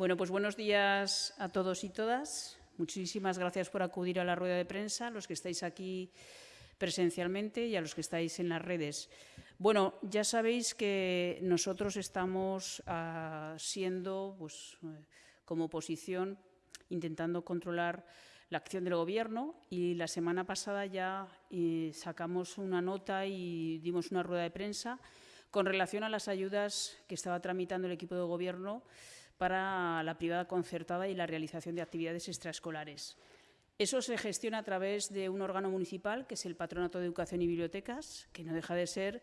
Bueno, pues buenos días a todos y todas. Muchísimas gracias por acudir a la rueda de prensa, los que estáis aquí presencialmente y a los que estáis en las redes. Bueno, ya sabéis que nosotros estamos ah, siendo, pues, eh, como oposición, intentando controlar la acción del Gobierno y la semana pasada ya eh, sacamos una nota y dimos una rueda de prensa con relación a las ayudas que estaba tramitando el equipo de Gobierno para la privada concertada y la realización de actividades extraescolares. Eso se gestiona a través de un órgano municipal, que es el Patronato de Educación y Bibliotecas, que no deja de ser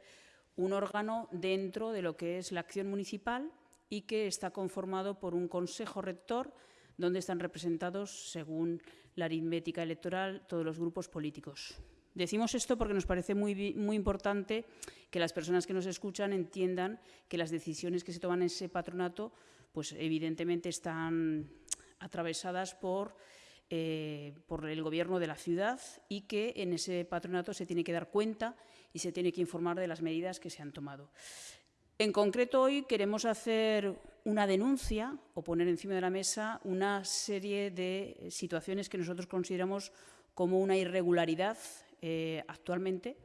un órgano dentro de lo que es la acción municipal y que está conformado por un consejo rector donde están representados, según la aritmética electoral, todos los grupos políticos. Decimos esto porque nos parece muy, importante que las personas que nos escuchan entiendan que las decisiones que se toman en ese patronato pues evidentemente están atravesadas eh, por el gobierno de la ciudad y que en ese patronato se tiene que dar cuenta y se tiene que informar de las medidas que se han tomado. En concreto, hoy queremos hacer una denuncia o poner encima de la mesa una serie de situaciones que nosotros consideramos como una irregularidad eh, actualmente,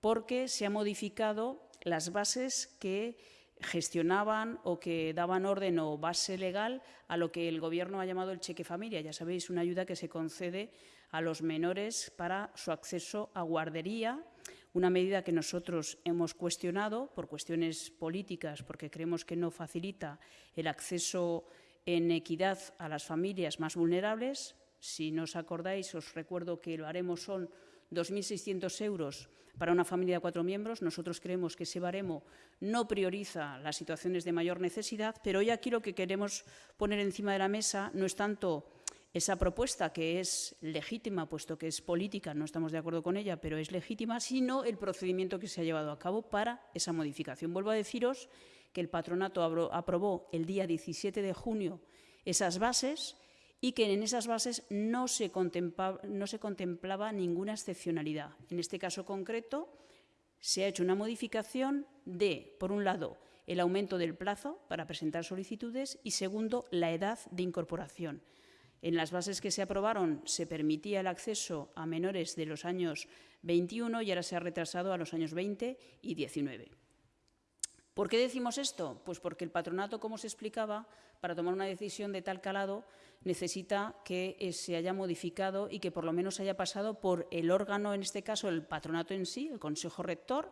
porque se han modificado las bases que gestionaban o que daban orden o base legal a lo que el Gobierno ha llamado el cheque familia. Ya sabéis, una ayuda que se concede a los menores para su acceso a guardería, una medida que nosotros hemos cuestionado por cuestiones políticas, porque creemos que no facilita el acceso en equidad a las familias más vulnerables. Si no os acordáis, os recuerdo que lo haremos son 2.600 euros para una familia de cuatro miembros. Nosotros creemos que ese baremo no prioriza las situaciones de mayor necesidad, pero hoy aquí lo que queremos poner encima de la mesa no es tanto esa propuesta que es legítima, puesto que es política, no estamos de acuerdo con ella, pero es legítima, sino el procedimiento que se ha llevado a cabo para esa modificación. Vuelvo a deciros que el patronato aprobó el día 17 de junio esas bases y que en esas bases no se, contemplaba, ninguna excepcionalidad. En este caso concreto, se ha hecho una modificación de, por un lado, el aumento del plazo para presentar solicitudes y, segundo, la edad de incorporación. En las bases que se aprobaron se permitía el acceso a menores de los años 21 y ahora se ha retrasado a los años 20 y 19. ¿Por qué decimos esto? Pues porque el patronato, como se explicaba, para tomar una decisión de tal calado, necesita que eh, se haya modificado y que por lo menos haya pasado por el órgano, en este caso el patronato en sí, el Consejo Rector.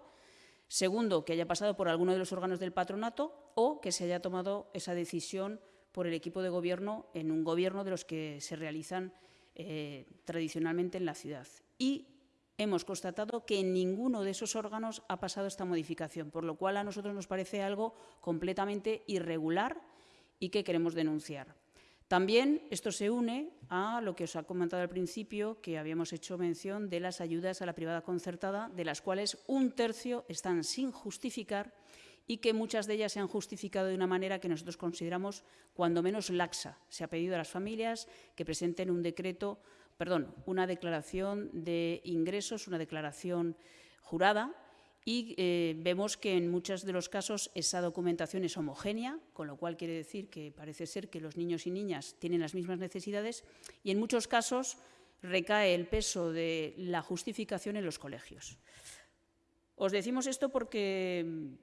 Segundo, que haya pasado por alguno de los órganos del patronato o que se haya tomado esa decisión por el equipo de gobierno en un gobierno de los que se realizan eh, tradicionalmente en la ciudad. Y hemos constatado que en ninguno de esos órganos ha pasado esta modificación, por lo cual a nosotros nos parece algo completamente irregular y que queremos denunciar. También esto se une a lo que os ha comentado al principio, que habíamos hecho mención de las ayudas a la privada concertada, de las cuales un tercio están sin justificar y que muchas de ellas se han justificado de una manera que nosotros consideramos cuando menos laxa. Se ha pedido a las familias que presenten un decreto, perdón, una declaración de ingresos, una declaración jurada, y eh, vemos que en muchos de los casos esa documentación es homogénea, con lo cual quiere decir que parece ser que los niños y niñas tienen las mismas necesidades y en muchos casos recae el peso de la justificación en los colegios. Os decimos esto porque mm,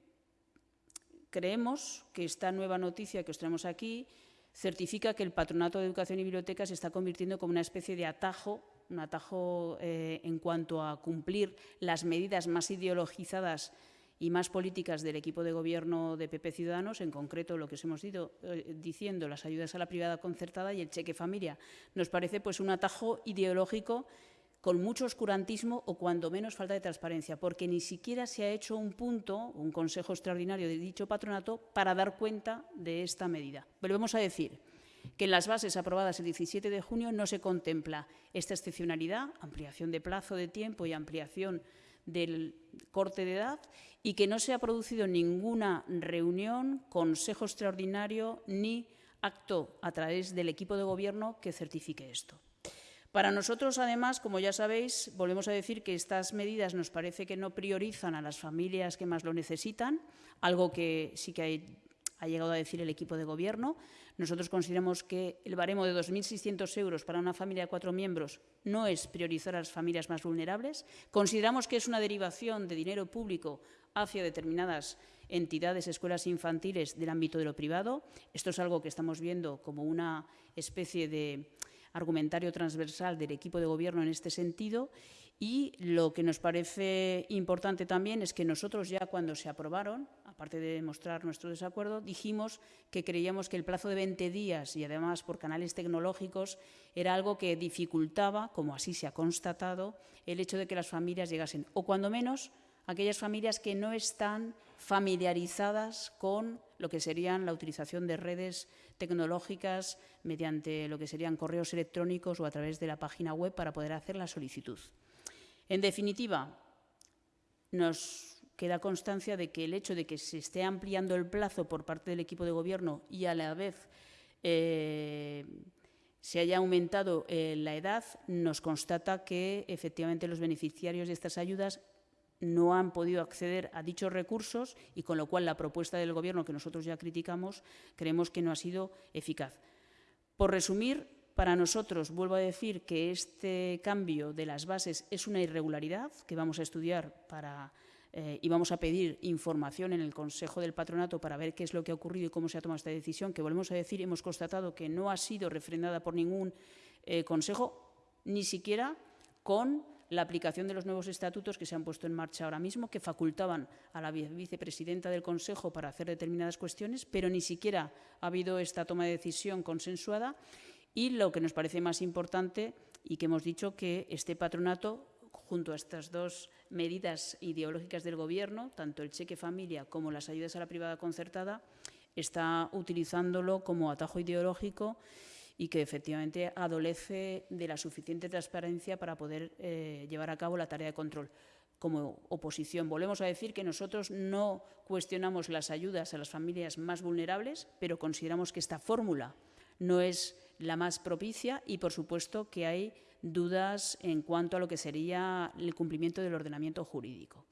creemos que esta nueva noticia que os traemos aquí certifica que el Patronato de Educación y Bibliotecas se está convirtiendo como una especie de atajo un atajo eh, en cuanto a cumplir las medidas más ideologizadas y más políticas del equipo de gobierno de PP Ciudadanos, en concreto lo que os hemos ido eh, diciendo, las ayudas a la privada concertada y el cheque familia. Nos parece pues, un atajo ideológico con mucho oscurantismo o cuando menos falta de transparencia, porque ni siquiera se ha hecho un punto, un consejo extraordinario de dicho patronato para dar cuenta de esta medida. Volvemos a decir, que en las bases aprobadas el 17 de junio no se contempla esta excepcionalidad, ampliación de plazo de tiempo y ampliación del corte de edad y que no se ha producido ninguna reunión, consejo extraordinario ni acto a través del equipo de gobierno que certifique esto. Para nosotros, además, como ya sabéis, volvemos a decir que estas medidas nos parece que no priorizan a las familias que más lo necesitan, algo que sí que ha llegado a decir el equipo de gobierno. Nosotros consideramos que el baremo de 2.600 euros para una familia de cuatro miembros no es priorizar a las familias más vulnerables. Consideramos que es una derivación de dinero público hacia determinadas entidades, escuelas infantiles del ámbito de lo privado. Esto es algo que estamos viendo como una especie de argumentario transversal del equipo de gobierno en este sentido y lo que nos parece importante también es que nosotros ya cuando se aprobaron, aparte de mostrar nuestro desacuerdo, dijimos que creíamos que el plazo de 20 días y además por canales tecnológicos era algo que dificultaba, como así se ha constatado, el hecho de que las familias llegasen, o cuando menos aquellas familias que no están familiarizadas con lo que serían la utilización de redes tecnológicas mediante lo que serían correos electrónicos o a través de la página web para poder hacer la solicitud. En definitiva, nos queda constancia de que el hecho de que se esté ampliando el plazo por parte del equipo de gobierno y a la vez eh, se haya aumentado eh, la edad, nos constata que efectivamente los beneficiarios de estas ayudas no han podido acceder a dichos recursos y con lo cual la propuesta del Gobierno, que nosotros ya criticamos, creemos que no ha sido eficaz. Por resumir, para nosotros, vuelvo a decir que este cambio de las bases es una irregularidad que vamos a estudiar para, eh, y vamos a pedir información en el Consejo del Patronato para ver qué es lo que ha ocurrido y cómo se ha tomado esta decisión, que volvemos a decir, hemos constatado que no ha sido refrendada por ningún eh, Consejo, ni siquiera con la aplicación de los nuevos estatutos que se han puesto en marcha ahora mismo, que facultaban a la vicepresidenta del Consejo para hacer determinadas cuestiones, pero ni siquiera ha habido esta toma de decisión consensuada. Y lo que nos parece más importante y que hemos dicho que este patronato, junto a estas dos medidas ideológicas del Gobierno, tanto el cheque familia como las ayudas a la privada concertada, está utilizándolo como atajo ideológico y que efectivamente adolece de la suficiente transparencia para poder eh, llevar a cabo la tarea de control. Como oposición, volvemos a decir que nosotros no cuestionamos las ayudas a las familias más vulnerables, pero consideramos que esta fórmula no es la más propicia y, por supuesto, que hay dudas en cuanto a lo que sería el cumplimiento del ordenamiento jurídico.